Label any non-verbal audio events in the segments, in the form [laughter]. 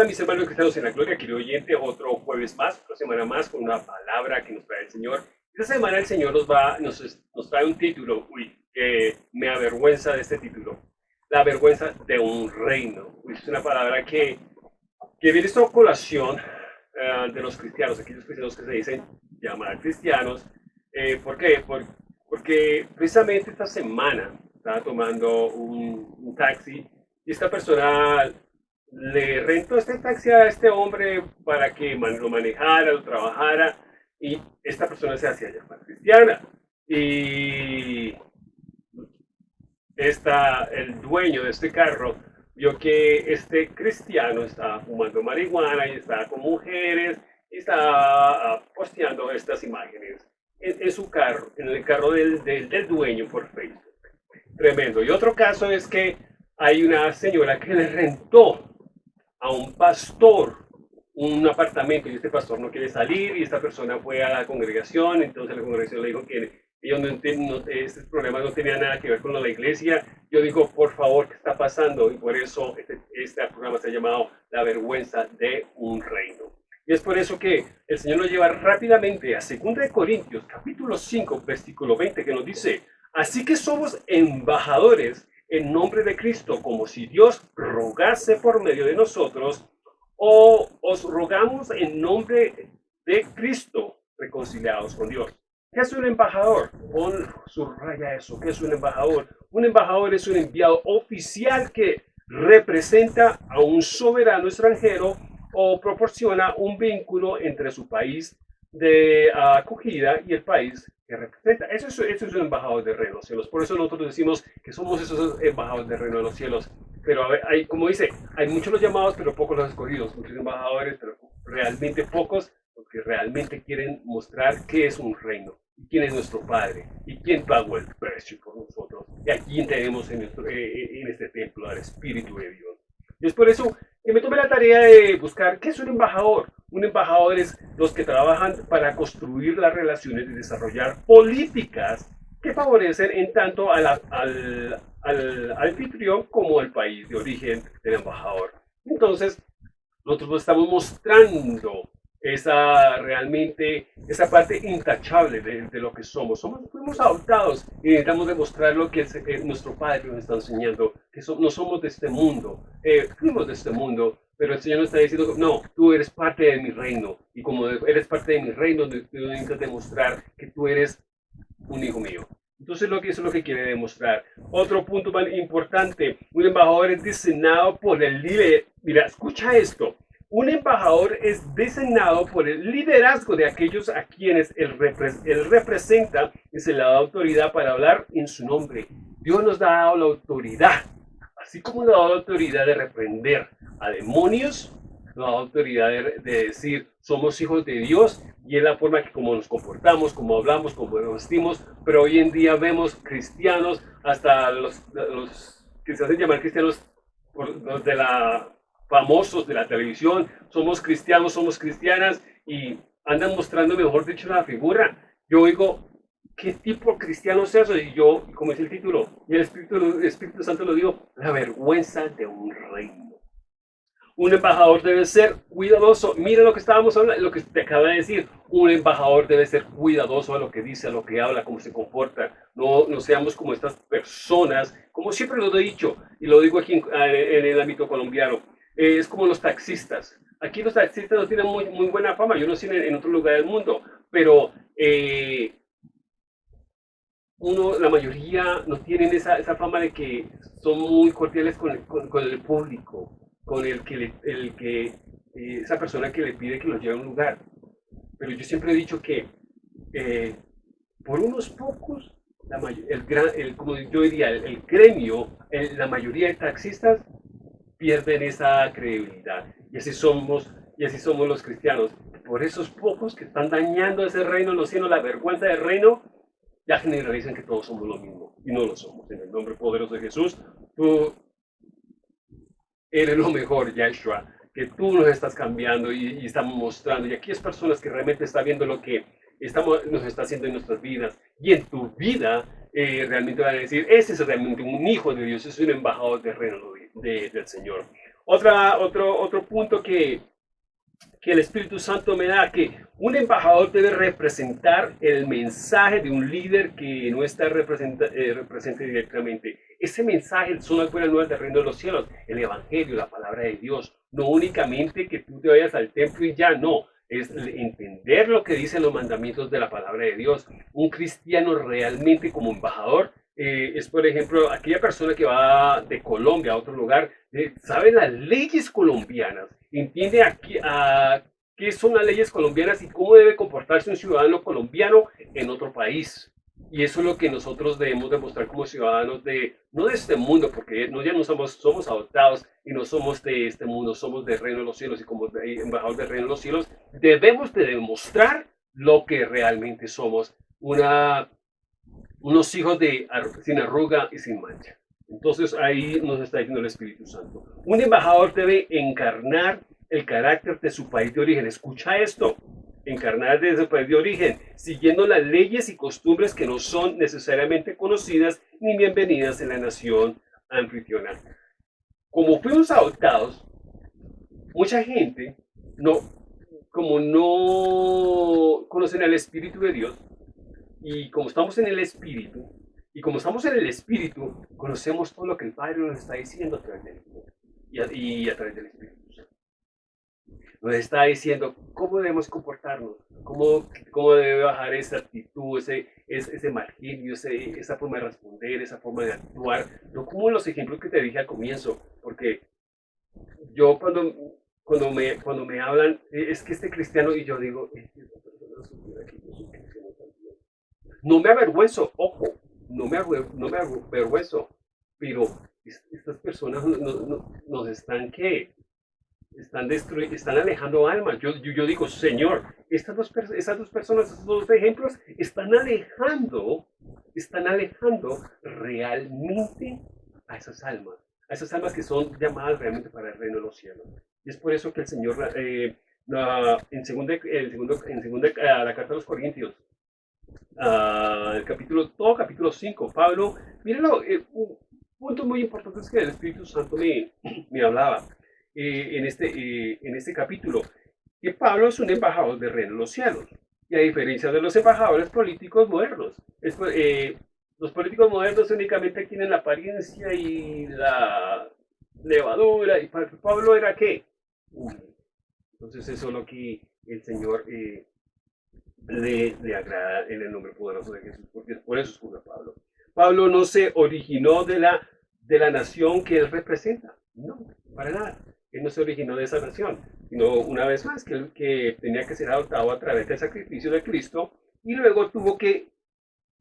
Hola mis hermanos cristianos en la gloria, querido oyente, otro jueves más, otra semana más con una palabra que nos trae el Señor. Esta semana el Señor nos, va, nos, nos trae un título, uy, que me avergüenza de este título, la vergüenza de un reino. Uy, es una palabra que, que viene esta colación uh, de los cristianos, aquellos cristianos que se dicen llamar cristianos. Eh, ¿Por qué? Por, porque precisamente esta semana estaba tomando un, un taxi y esta persona le rentó este taxi a este hombre para que lo manejara, lo trabajara, y esta persona se hacía llamar cristiana. Y esta, el dueño de este carro vio que este cristiano estaba fumando marihuana y estaba con mujeres y estaba ah, posteando estas imágenes en, su carro, en el carro del, del, del dueño por Facebook. Tremendo. Y otro caso es que hay una señora que le rentó a un pastor un apartamento y este pastor no quiere salir y esta persona fue a la congregación, entonces la congregación le dijo que ellos no, no, este problema no tenía nada que ver con la iglesia. Yo digo, por favor, ¿qué está pasando? Y por eso este, este programa se ha llamado La vergüenza de un reino. Y es por eso que el Señor nos lleva rápidamente a 2 Corintios, capítulo 5, versículo 20, que nos dice, así que somos embajadores en nombre de Cristo, como si Dios rogase por medio de nosotros, o os rogamos en nombre de Cristo, reconciliados con Dios. ¿Qué es un embajador? Pon, subraya eso. ¿Qué es un embajador? Un embajador es un enviado oficial que representa a un soberano extranjero o proporciona un vínculo entre su país de acogida y el país que representa. Eso es, eso es un embajador de reino de los cielos. Por eso nosotros decimos que somos esos embajadores de reino de los cielos. Pero hay, como dice, hay muchos los llamados, pero pocos los escogidos. Muchos embajadores, pero realmente pocos, porque realmente quieren mostrar qué es un reino, y quién es nuestro Padre, y quién pagó el precio por nosotros, y a quién tenemos en, nuestro, eh, eh, en este templo al Espíritu de Dios. Y es por eso que me tomé la tarea de buscar qué es un embajador. Un embajador es los que trabajan para construir las relaciones y desarrollar políticas que favorecen en tanto al, al, al anfitrión como al país de origen del embajador. Entonces, nosotros estamos mostrando esa realmente, esa parte intachable de, lo que somos. somos. Fuimos adoptados y necesitamos demostrar lo que nuestro Padre nos está enseñando, que no somos de este mundo, eh, fuimos de este mundo, pero el Señor nos está diciendo, no, tú eres parte de mi reino. Y como eres parte de mi reino, tú necesitas demostrar que tú eres un hijo mío. Entonces lo que eso es lo que quiere demostrar. Otro punto más importante, un embajador es designado por el líder. Mira, escucha esto. Un embajador es designado por el liderazgo de aquellos a quienes él, representa y se le da autoridad para hablar en su nombre. Dios nos ha dado la autoridad así como nos da la autoridad de reprender a demonios, nos da la autoridad de, decir somos hijos de Dios y es la forma que como nos comportamos, como hablamos, como nos vestimos, pero hoy en día vemos cristianos, hasta los, que se hacen llamar cristianos, los de la famosos de la televisión, somos cristianos, somos cristianas y andan mostrando, mejor dicho, la figura. Yo oigo ¿qué tipo cristiano es eso? Y yo, como es el título, y el Espíritu, Santo lo digo, la vergüenza de un reino. Un embajador debe ser cuidadoso. Mira lo que estábamos hablando, lo que te acaba de decir. Un embajador debe ser cuidadoso a lo que dice, a lo que habla, cómo se comporta. No, no seamos como estas personas, como siempre lo he dicho, y lo digo aquí en, el ámbito colombiano, eh, es como los taxistas. Aquí los taxistas no tienen muy, muy buena fama, yo no sé en, en otro lugar del mundo, pero eh, uno, la mayoría no tienen esa, esa fama de que son muy cordiales con el, con, el público, con el que, el que eh, esa persona que le pide que los lleve a un lugar. Pero yo siempre he dicho que eh, por unos pocos, la el, gran, el, como yo diría, el, gremio, la mayoría de taxistas pierden esa credibilidad. Y así somos, y así somos los cristianos. Por esos pocos que están dañando ese reino, no siendo la vergüenza del reino, ya generalizan que todos somos lo mismo y no lo somos. En el nombre poderoso de Jesús, tú eres lo mejor, Yahshua, que tú nos estás cambiando y, estamos mostrando. Y aquí es personas que realmente están viendo lo que estamos, nos está haciendo en nuestras vidas. Y en tu vida eh, realmente van a decir, ese es realmente un hijo de Dios, es un embajador del reino del Señor. Otra, otro, otro punto que, que el Espíritu Santo me da, que un embajador debe representar el mensaje de un líder que no está representa, eh, represente directamente. Ese mensaje son las buenas nuevas del reino de los cielos, el Evangelio, la palabra de Dios. No únicamente que tú te vayas al templo y ya, no. Es entender lo que dicen los mandamientos de la palabra de Dios. Un cristiano realmente como embajador eh, es, por ejemplo, aquella persona que va de Colombia a otro lugar, eh, sabe las leyes colombianas, entiende aquí, a, qué son las leyes colombianas y cómo debe comportarse un ciudadano colombiano en otro país. Y eso es lo que nosotros debemos demostrar como ciudadanos de, no de este mundo, porque no, ya no somos, somos adoptados y no somos de este mundo, somos del reino de los cielos y como embajadores del reino de los cielos, debemos de demostrar lo que realmente somos, una unos hijos de sin arruga y sin mancha. Entonces ahí nos está diciendo el Espíritu Santo. Un embajador debe encarnar el carácter de su país de origen. Escucha esto. Encarnar desde su país de origen, siguiendo las leyes y costumbres que no son necesariamente conocidas ni bienvenidas en la nación anfitriona. Como fuimos adoptados, mucha gente no, como no conocen al Espíritu de Dios, y como estamos en el Espíritu, y como estamos en el Espíritu, conocemos todo lo que el Padre nos está diciendo a través del y a, través del Espíritu Nos está diciendo cómo debemos comportarnos, cómo, cómo debe bajar esa actitud, ese, ese, ese marginio, esa forma de responder, esa forma de actuar. No como los ejemplos que te dije al comienzo, porque yo cuando, cuando, me, cuando me hablan, es que este cristiano, y yo digo, es que no me avergüenzo, ojo, no me, no me avergüenzo, pero estas personas nos están que están están alejando almas. Yo, yo, digo, Señor, estas dos, dos personas, esos dos ejemplos, están alejando, están alejando realmente a esas almas, a esas almas que son llamadas realmente para el reino de los cielos. Y es por eso que el Señor, eh, en, segunda, en, segundo, en segunda, la carta de los Corintios, uh, el capítulo, todo capítulo 5. Pablo, mírenlo, eh, un punto muy importante es que el Espíritu Santo me, [clears throat] me hablaba eh, en, este, eh, en este capítulo, que Pablo es un embajador del reino de los cielos. Y a diferencia de los embajadores políticos modernos, los políticos modernos únicamente tienen la apariencia y la levadura, y Pablo era qué? Entonces eso es lo que el Señor le, agrada en el nombre poderoso de Jesús, porque por eso escucha Pablo. Pablo no se originó de la, de la nación que él representa, no, para nada. Él no se originó de esa nación, sino una vez más que, que tenía que ser adoptado a través del sacrificio de Cristo y luego tuvo que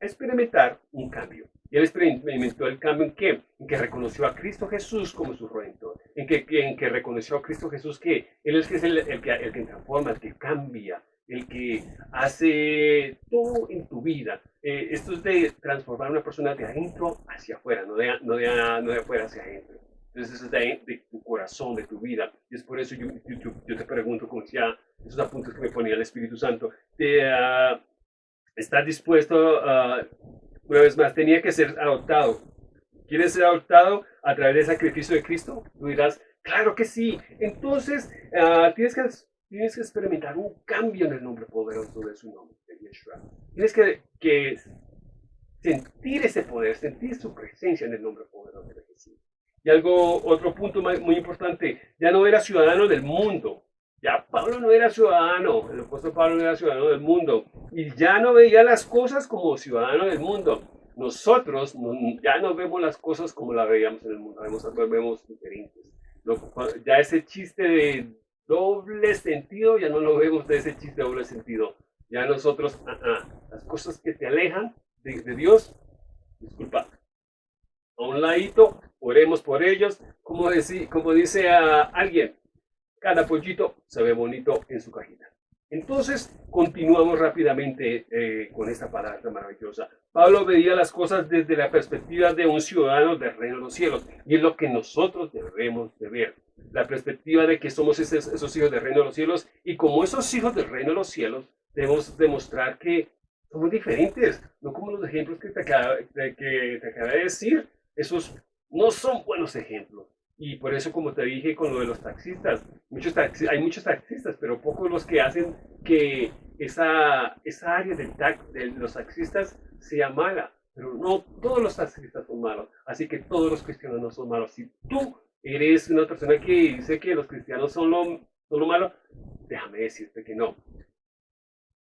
experimentar un cambio. Y él experimentó el cambio en que, en que reconoció a Cristo Jesús como su redentor, en que, en que reconoció a Cristo Jesús que Él es, es el, el, que, el que transforma, el que cambia, el que hace todo en tu vida. Eh, esto es de transformar a una persona de adentro hacia afuera, no de, no de, no de afuera hacia adentro. Entonces, eso es de, tu corazón, de tu vida. Y es por eso yo, yo, te pregunto, como decía, esos apuntes que me ponía el Espíritu Santo, te, uh, ¿estás dispuesto, uh, una vez más, tenía que ser adoptado? ¿Quieres ser adoptado a través del sacrificio de Cristo? Tú dirás, claro que sí. Entonces, uh, tienes que tienes que experimentar un cambio en el nombre poderoso de su nombre, de Yeshua. Tienes que, que sentir ese poder, sentir su presencia en el nombre poderoso de Jesús. Y algo, otro punto muy importante, ya no era ciudadano del mundo. Ya Pablo no era ciudadano, el apóstol Pablo no era ciudadano del mundo. Y ya no veía las cosas como ciudadano del mundo. Nosotros ya no vemos las cosas como las veíamos en el mundo, vemos, vemos diferentes. Ya ese chiste de doble sentido, ya no lo vemos de ese chiste doble sentido. Ya nosotros, las cosas que te alejan de, Dios, disculpa, a un ladito, oremos por ellos, como, como dice a alguien, cada pollito se ve bonito en su cajita. Entonces, continuamos rápidamente eh, con esta palabra maravillosa. Pablo veía las cosas desde la perspectiva de un ciudadano del reino de los cielos, y es lo que nosotros debemos de ver la perspectiva de que somos esos, hijos del reino de los cielos y como esos hijos del reino de los cielos debemos demostrar que somos diferentes, no como los ejemplos que te acaba que te acaba de decir, esos no son buenos ejemplos. Y por eso, como te dije con lo de los taxistas, muchos hay muchos taxistas, pero pocos los que hacen que esa, esa área del de los taxistas sea mala. Pero no todos los taxistas son malos. Así que todos los cristianos no son malos. Si tú eres una persona que dice que los cristianos son lo, son lo malo, déjame decirte que no.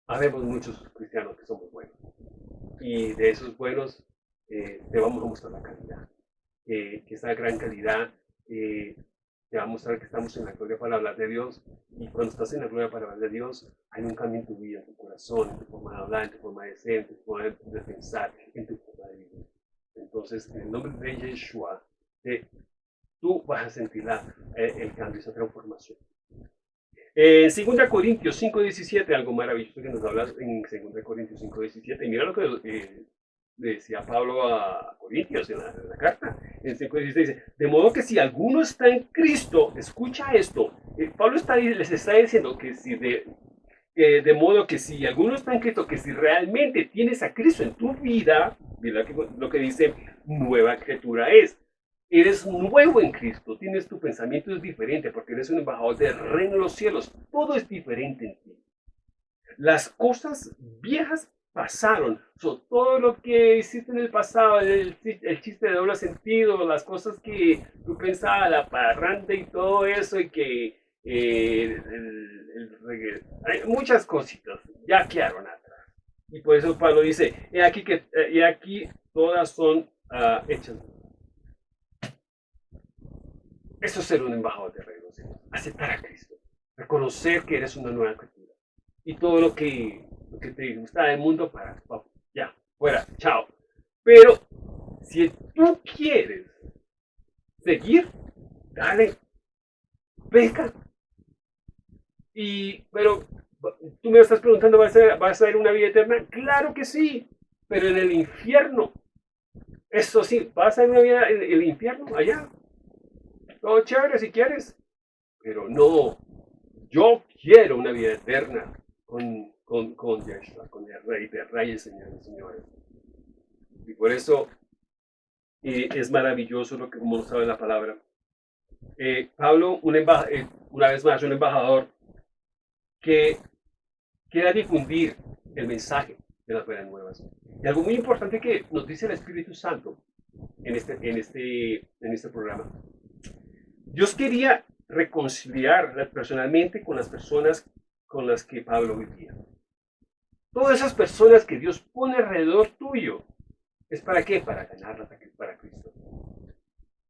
Habemos muchos cristianos que somos buenos. Y de esos buenos eh, te vamos a mostrar la calidad. que esa gran calidad eh, te va a mostrar que estamos en la gloria para hablar de Dios. Y cuando estás en la gloria para hablar de Dios, hay un cambio en tu vida, en tu corazón, en tu forma de hablar, en tu forma de ser, en tu forma de, pensar, en tu forma de vivir. Entonces, en el nombre de Yeshua, eh, tú vas a sentir eh, el cambio, esa transformación. En 2 Corintios 5.17, algo maravilloso que nos habla en 2 Corintios 5.17, y mira lo que decía Pablo a Corintios en la, carta, en 5.16, dice, de modo que si alguno está en Cristo, escucha esto, eh, Pablo está, les está diciendo que si de, de modo que si alguno está en Cristo, que si realmente tienes a Cristo en tu vida, mira lo que dice, nueva criatura es. Eres nuevo en Cristo, tienes tu pensamiento es diferente porque eres un embajador del reino de los cielos. Todo es diferente en ti. Las cosas viejas pasaron. todo lo que hiciste en el pasado, el, chiste de doble sentido, las cosas que tú pensabas, la parranda y todo eso, y que eh, hay muchas cositas ya quedaron atrás. Y por eso Pablo dice, y aquí, que, y aquí todas son uh, hechas eso es ser un embajador de reino, aceptar a Cristo, reconocer que eres una nueva criatura. Y todo lo que, que te gusta del mundo, para, ya, fuera, chao. Pero si tú quieres seguir, dale, peca. Y, pero tú me estás preguntando, ¿vas a, ¿vas a ir una vida eterna? Claro que sí, pero en el infierno. Eso sí, vas a ir una vida en el infierno allá, todo chévere si quieres, pero no, yo quiero una vida eterna con, con, con Yeshua, con el Rey de Reyes, señores señores. Y por eso eh, es maravilloso lo que como nos sabe la palabra. Eh, Pablo, un eh, una vez más, un embajador que quiera difundir el mensaje de las buenas nuevas. Y algo muy importante que nos dice el Espíritu Santo en este, en este, en este programa Dios quería reconciliar personalmente con las personas con las que Pablo vivía. Todas esas personas que Dios pone alrededor tuyo, ¿es para qué? Para ganarlas para Cristo.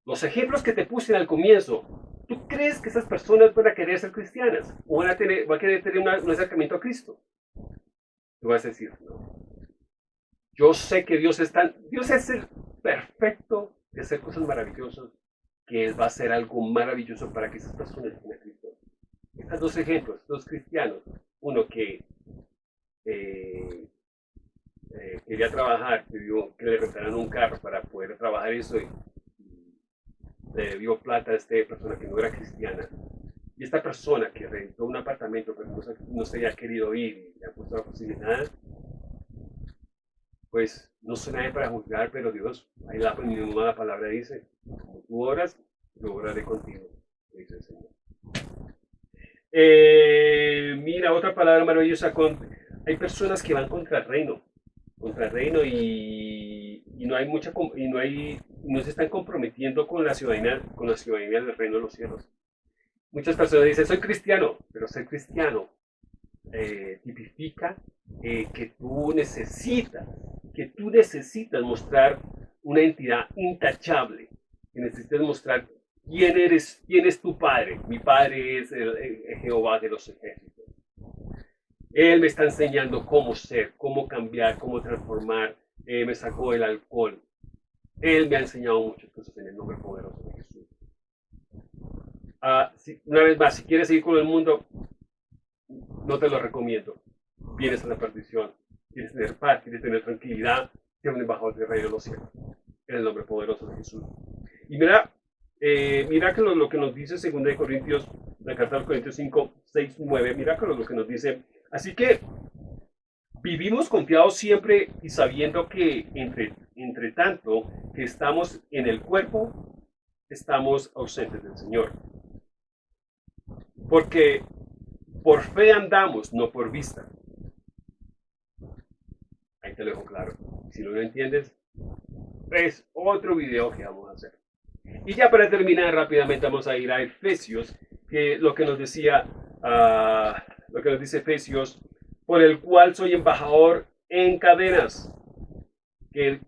Los ejemplos que te puse al comienzo, ¿tú crees que esas personas van a querer ser cristianas? ¿O van a, tener, van a querer tener un acercamiento a Cristo? Tú vas a decir, no. Yo sé que Dios es tan, Dios es el perfecto de hacer cosas maravillosas que va a ser algo maravilloso para que esas personas tengan Cristo. Estos dos ejemplos, dos cristianos, uno que eh, eh, quería trabajar, pidió que le rentaran un carro para poder trabajar eso y, le dio plata a esta persona que no era cristiana. Y esta persona que rentó un apartamento pero no, se había querido ir y le ha puesto la posibilidad, pues no soy nadie para juzgar, pero Dios, ahí la, la palabra dice, como tú oras, yo oraré contigo, dice el Señor. Eh, mira, otra palabra maravillosa, con, hay personas que van contra el reino, contra el reino y, no hay mucha, y no hay, no se están comprometiendo con la ciudadanía, con la ciudadanía del reino de los cielos. Muchas personas dicen, soy cristiano, pero ser cristiano eh, tipifica eh, que tú necesitas, que tú necesitas mostrar una entidad intachable, que necesitas mostrar quién eres, quién es tu padre. Mi padre es Jehová de los ejércitos. Él me está enseñando cómo ser, cómo cambiar, cómo transformar. me sacó el alcohol. Él me ha enseñado muchas cosas en el nombre poderoso de Jesús. Ah, una vez más, si quieres seguir con el mundo, no te lo recomiendo. Vienes a la perdición. Quieres tener paz, quieres tener tranquilidad, un embajador del rey de los cielos. En el nombre poderoso de Jesús. Y mira, eh, mira que lo, que nos dice 2 Corintios, la carta de Corintios 5, 6, 9, mira que lo, que nos dice. Así que vivimos confiados siempre y sabiendo que entre, entre tanto que estamos en el cuerpo, estamos ausentes del Señor. Porque por fe andamos, no por vista. Ahí te lo dejo claro. Si no lo entiendes, es otro video que vamos a hacer. Y ya para terminar rápidamente vamos a ir a Efesios, que lo que nos decía, ah, lo que nos dice Efesios, por el cual soy embajador en cadenas, que el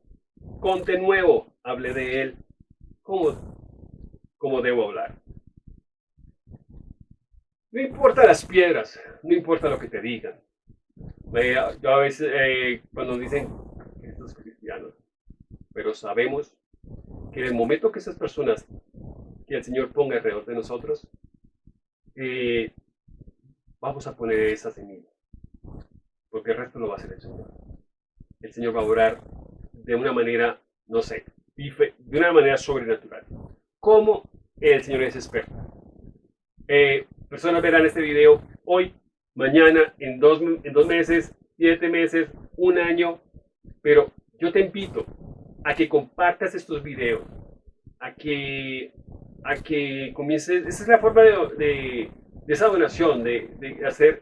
conte nuevo hable de él, como, como debo hablar. No importa las piedras, no importa lo que te digan. Yo a veces, eh, cuando dicen estos cristianos, pero sabemos que en el momento que esas personas que el Señor ponga alrededor de nosotros, eh, vamos a poner esa semilla, porque el resto lo va a hacer el Señor. El Señor va a orar de una manera, no sé, de una manera sobrenatural. ¿Cómo el Señor es experto? Eh, personas verán este video hoy, mañana, en dos, en dos meses, siete meses, un año, pero yo te invito a que compartas estos videos, a que, a que comiences, esa es la forma de, esa donación, de, de hacer,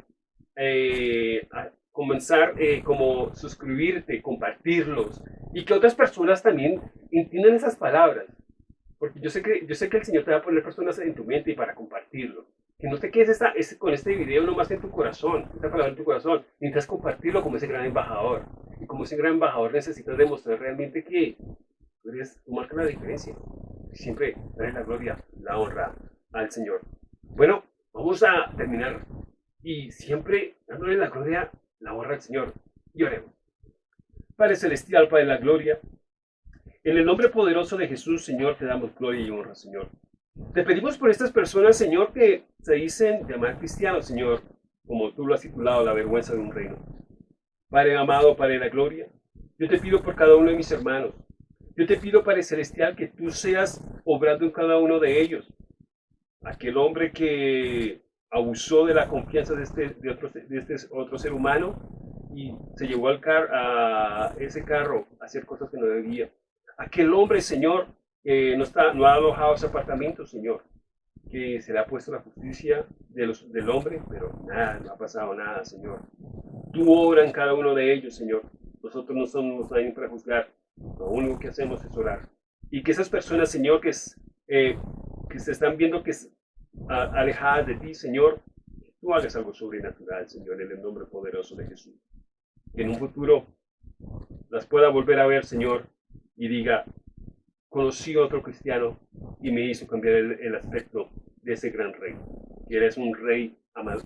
eh, comenzar eh, como suscribirte, compartirlos y que otras personas también entiendan esas palabras. Porque yo sé que, yo sé que el Señor te va a poner personas en tu mente y para compartirlo. Que no te quedes esta, con este video nomás en tu corazón, esta palabra en tu corazón. Necesitas compartirlo como ese gran embajador. Y como ese gran embajador necesitas demostrar realmente que tú, eres, tú marcas la diferencia. Siempre darle la gloria, la honra al Señor. Bueno, vamos a terminar y siempre dándole la gloria, la honra al Señor. Y oremos. Padre Celestial, Padre la Gloria, en el nombre poderoso de Jesús, Señor, te damos gloria y honra, Señor. Te pedimos por estas personas, Señor, que se dicen llamar cristianos, Señor, como tú lo has titulado, la vergüenza de un reino. Padre amado, Padre la Gloria, yo te pido por cada uno de mis hermanos. Yo te pido, Padre Celestial, que tú seas obrando en cada uno de ellos. Aquel hombre que abusó de la confianza de este, de otro, de este otro ser humano y se llevó al car a ese carro a hacer cosas que no debía. Aquel hombre, Señor, que no, está, no ha alojado ese apartamento, Señor, que se le ha puesto la justicia de los, del hombre, pero nada, no ha pasado nada, Señor. Tú obra en cada uno de ellos, Señor. Nosotros no somos nadie para juzgar. Lo único que hacemos es orar. Y que esas personas, Señor, que, eh, que se están viendo que es alejadas de ti, Señor, tú hagas algo sobrenatural, Señor, en el nombre poderoso de Jesús. Que en un futuro las pueda volver a ver, Señor, y diga, conocí a otro cristiano y me hizo cambiar el, aspecto de ese gran rey, que eres un rey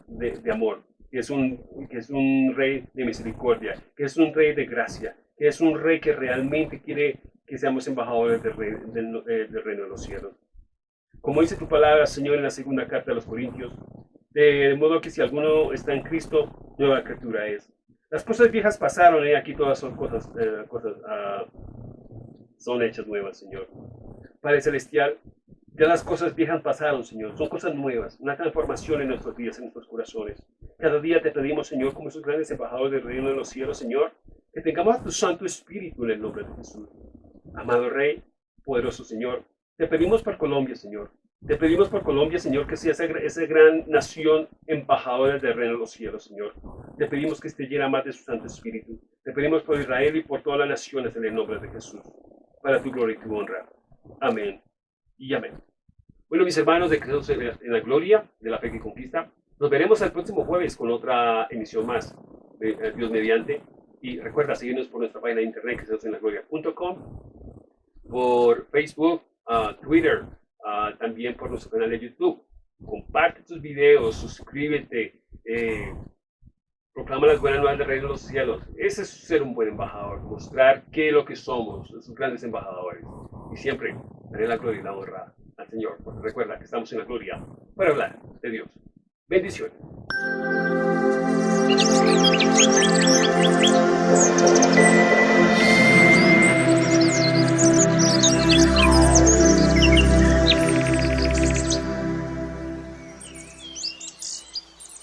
de, amor, que es, un, que es un rey de misericordia, que es un rey de gracia, que es un rey que realmente quiere que seamos embajadores del, eh, del reino de los cielos. Como dice tu palabra, Señor, en la segunda carta de los Corintios, de modo que si alguno está en Cristo, nueva criatura es. Las cosas viejas pasaron y aquí todas son cosas, eh, cosas uh, son hechas nuevas, Señor. Padre Celestial, ya las cosas viejas pasaron, Señor. Son cosas nuevas, una transformación en nuestros días, en nuestros corazones. Cada día te pedimos, Señor, como esos grandes embajadores del reino de los cielos, Señor, que tengamos a tu Santo Espíritu en el nombre de Jesús. Amado Rey, poderoso Señor, te pedimos por Colombia, Señor. Te pedimos por Colombia, Señor, que sea esa, esa gran nación embajadora del reino de los cielos, Señor. Te pedimos que esté llena más de su Santo Espíritu. Te pedimos por Israel y por todas las naciones en el nombre de Jesús, para tu gloria y tu honra. Amén y amén. Bueno, mis hermanos de Cristo en la gloria, de la fe que conquista, nos veremos el próximo jueves con otra emisión más de eh, Dios mediante. Y recuerda seguirnos por nuestra página de internet, que por Facebook, Twitter, también por nuestro canal de YouTube. Comparte tus videos, suscríbete, eh, proclama las buenas nuevas del reino de los cielos. Ese es ser un buen embajador, mostrar qué es lo que somos, esos grandes embajadores. Y siempre daré la gloria y la honra al Señor, porque recuerda que estamos en la gloria para hablar de Dios. Bendiciones.